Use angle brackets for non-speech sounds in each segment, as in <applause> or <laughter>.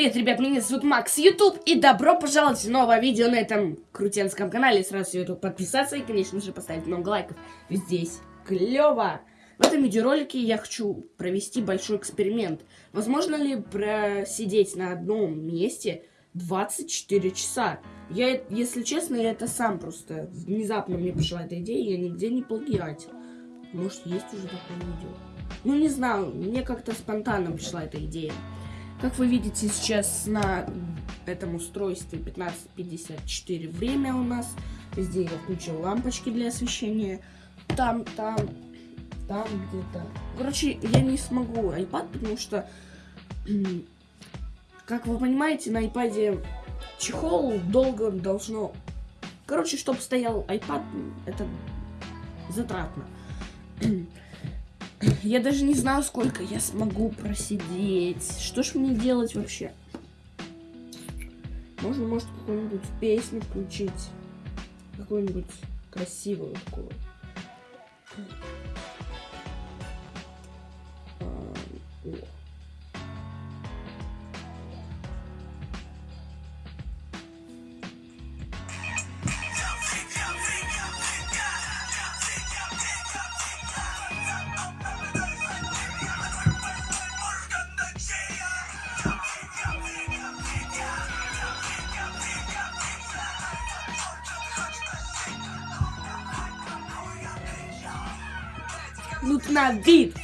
привет, ребят, меня зовут Макс Ютуб, и добро пожаловать в новое видео на этом крутенском канале. Сразу YouTube подписаться и, конечно же, поставить много лайков. Здесь клево! В этом видеоролике я хочу провести большой эксперимент. Возможно ли просидеть на одном месте 24 часа? Я, если честно, я это сам просто внезапно мне пришла эта идея, я нигде не плагиатил. Может, есть уже такое видео. Ну, не знаю, мне как-то спонтанно пришла эта идея. Как вы видите сейчас на этом устройстве 15.54 время у нас. Везде я включил лампочки для освещения. Там, там, там где-то. Короче, я не смогу iPad, потому что, <clears throat> как вы понимаете, на iPad чехол долго должно... Короче, чтобы стоял iPad, это затратно. <clears throat> Я даже не знаю, сколько я смогу просидеть. Что ж мне делать вообще? Можно, может, какую-нибудь песню включить. Какую-нибудь красивую такую. А, Ну на вид.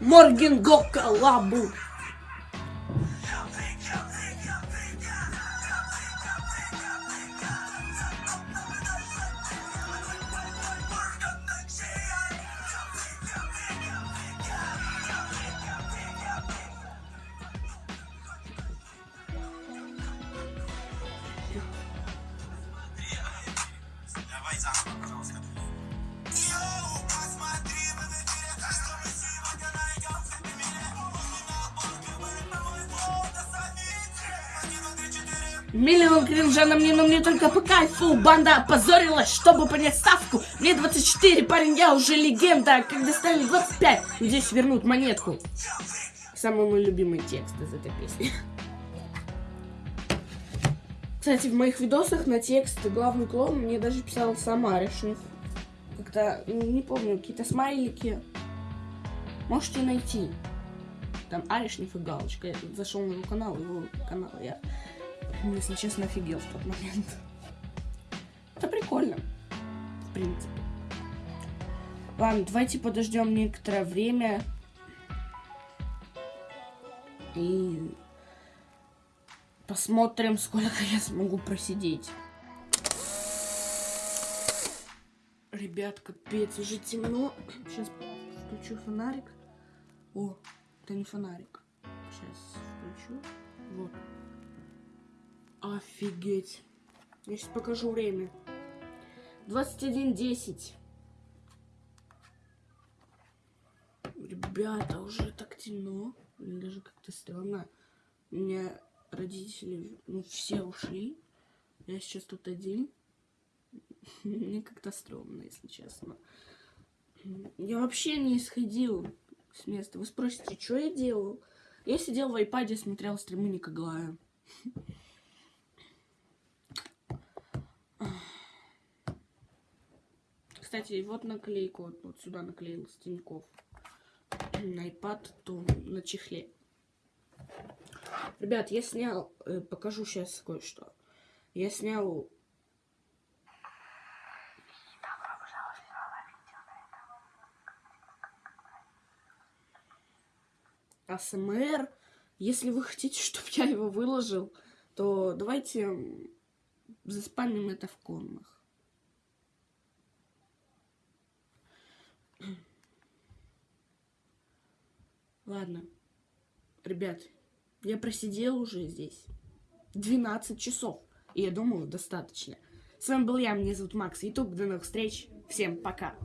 Морген Гока Лабу. Миллион кринжа на мне, но мне только по кайфу. Банда опозорилась, чтобы понять ставку. Мне 24, парень, я уже легенда. Когда стали 25, здесь вернут монетку. Самый мой любимый текст из этой песни. Кстати, в моих видосах на текст главный клоун мне даже писал сам Аришнев Как-то, ну, не помню, какие-то смайлики. Можете найти. Там Аришнев и Галочка. Я зашел на его канал, его канал я, если честно, офигел в тот момент. Это прикольно, в принципе. Ладно, давайте подождем некоторое время. И посмотрим, сколько я смогу просидеть. Ребят, капец, уже темно. Сейчас включу фонарик. О, это не фонарик. Сейчас включу. Вот. Офигеть. Я сейчас покажу время. 21.10. Ребята, уже так темно. Мне даже как-то странно. У меня родители, ну, все ушли. Я сейчас тут один. Мне как-то стрёмно, если честно. Я вообще не исходил с места. Вы спросите, что я делал? Я сидел в айпаде, смотрел стримы Никоглая. Кстати, вот наклейку, вот, сюда наклеил с Тинькофф. На iPad, то на чехле. Ребят, я снял, э, покажу сейчас кое-что. Я снял АСМР. Если вы хотите, чтобы я его выложил, то давайте заспамим это в комнах. <clears throat> Ладно. Ребят, я просидел уже здесь 12 часов. И я думаю, достаточно. С вами был я, меня зовут Макс Ютуб. До новых встреч. Всем пока.